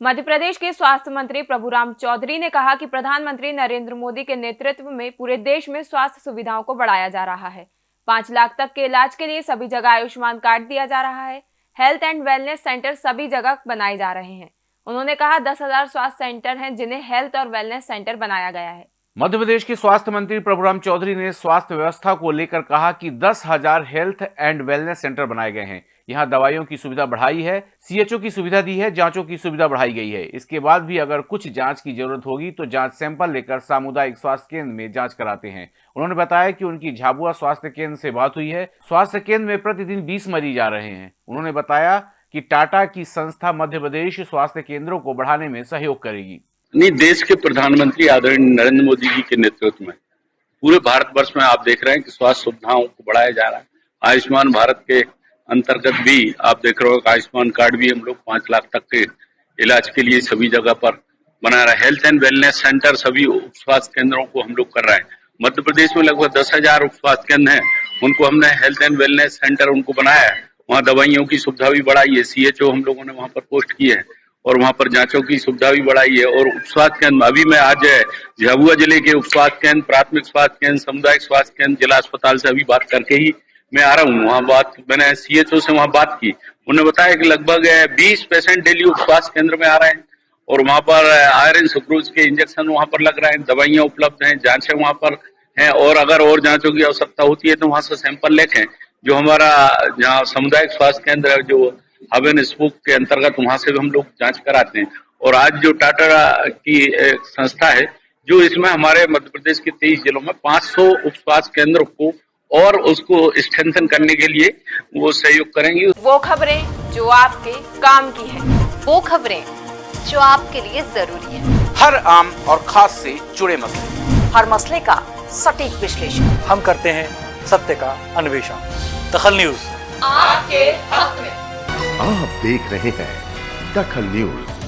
मध्य प्रदेश के स्वास्थ्य मंत्री प्रभुराम चौधरी ने कहा कि प्रधानमंत्री नरेंद्र मोदी के नेतृत्व में पूरे देश में स्वास्थ्य सुविधाओं को बढ़ाया जा रहा है। पाँच लाख तक के इलाज के लिए सभी जगह आयुष्मान कार्ड दिया जा रहा है। हेल्थ एंड वेलनेस सेंटर सभी जगह बनाए जा रहे हैं। उन्होंने कहा, दस हज़ार स्वास्थ्य सेंटर है जिन्हें हेल्थ और वेलनेस सेंटर बनाया गया है। मध्य प्रदेश के स्वास्थ्य मंत्री प्रभुराम चौधरी ने स्वास्थ्य व्यवस्था को लेकर कहा कि दस हज़ार हेल्थ एंड वेलनेस सेंटर बनाए गए हैं। यहाँ दवाइयों की सुविधा बढ़ाई है सीएचओ की सुविधा दी है, जांचों की सुविधा बढ़ाई गई है। इसके बाद भी अगर कुछ जाँच की ज़रूरत होगी तो जाँच सैंपल लेकर सामुदायिक स्वास्थ्य केंद्र में जाँच कराते हैं। उन्होंने बताया कि उनकी झाबुआ स्वास्थ्य केंद्र से बात हुई है। स्वास्थ्य केंद्र में प्रतिदिन बीस मरीज़ आ रहे हैं। उन्होंने बताया कि टाटा की संस्था मध्य प्रदेश स्वास्थ्य केंद्रों को बढ़ाने में सहयोग करेगी। नहीं, देश के प्रधानमंत्री आदरणीय नरेंद्र मोदी जी के नेतृत्व में। पूरे भारतवर्ष में आप देख रहे हैं कि स्वास्थ्य सुविधाओं को बढ़ाया जा रहा है। आयुष्मान भारत के अंतर्गत भी आप देख रहे हो आयुष्मान कार्ड भी हम लोग पाँच लाख तक के इलाज के लिए सभी जगह पर बना रहे हैं। हेल्थ एंड वेलनेस सेंटर सभी उप स्वास्थ्य केंद्रों को हम लोग कर रहे हैं। मध्य प्रदेश में लगभग दस हज़ार उप स्वास्थ्य केंद्र है। उनको हमने हेल्थ एंड वेलनेस सेंटर उनको बनाया है। वहाँ दवाइयों की सुविधा भी बढ़ाई है। सीएचओ हम लोगों ने वहाँ पर पोस्ट की है। और वहाँ पर जांचों की सुविधा भी बढ़ाई है। और उप स्वास्थ्य केंद्र, अभी मैं आज झाबुआ ज़िले के उप स्वास्थ्य केंद्र, प्राथमिक स्वास्थ्य केंद्र, सामुदायिक स्वास्थ्य केंद्र, जिला अस्पताल से अभी बात करके ही मैं आ रहा हूँ। वहाँ बात, मैंने सीएचओ से वहाँ बात की। उन्होंने बताया कि लगभग बीस पेशेंट डेली उप स्वास्थ्य केंद्र में आ रहे हैं। और वहाँ पर आयरन सुक्रूज के इंजेक्शन वहाँ पर लग रहे हैं, दवाइयाँ उपलब्ध हैं, जांचें वहाँ पर हैं। और अगर और जांचों की आवश्यकता होती है तो वहाँ से सैंपल लेके जो हमारा, जहाँ सामुदायिक स्वास्थ्य केंद्र है, जो हब एंड स्पूक के अंतर्गत वहाँ से भी हम लोग जाँच कराते हैं। और आज जो टाटा की संस्था है जो इसमें हमारे मध्य प्रदेश के तेईस जिलों में 500 उप स्वास्थ्य केंद्र को और उसको स्ट्रेंथन करने के लिए वो सहयोग करेंगे। वो खबरें जो आपके काम की है। वो खबरें जो आपके लिए ज़रूरी है। हर आम और खास से जुड़े मसले। हर मसले का सटीक विश्लेषण। हम करते हैं सत्य का अन्वेषण। दखल न्यूज़। आपके हक में। आप देख रहे हैं दखल न्यूज़।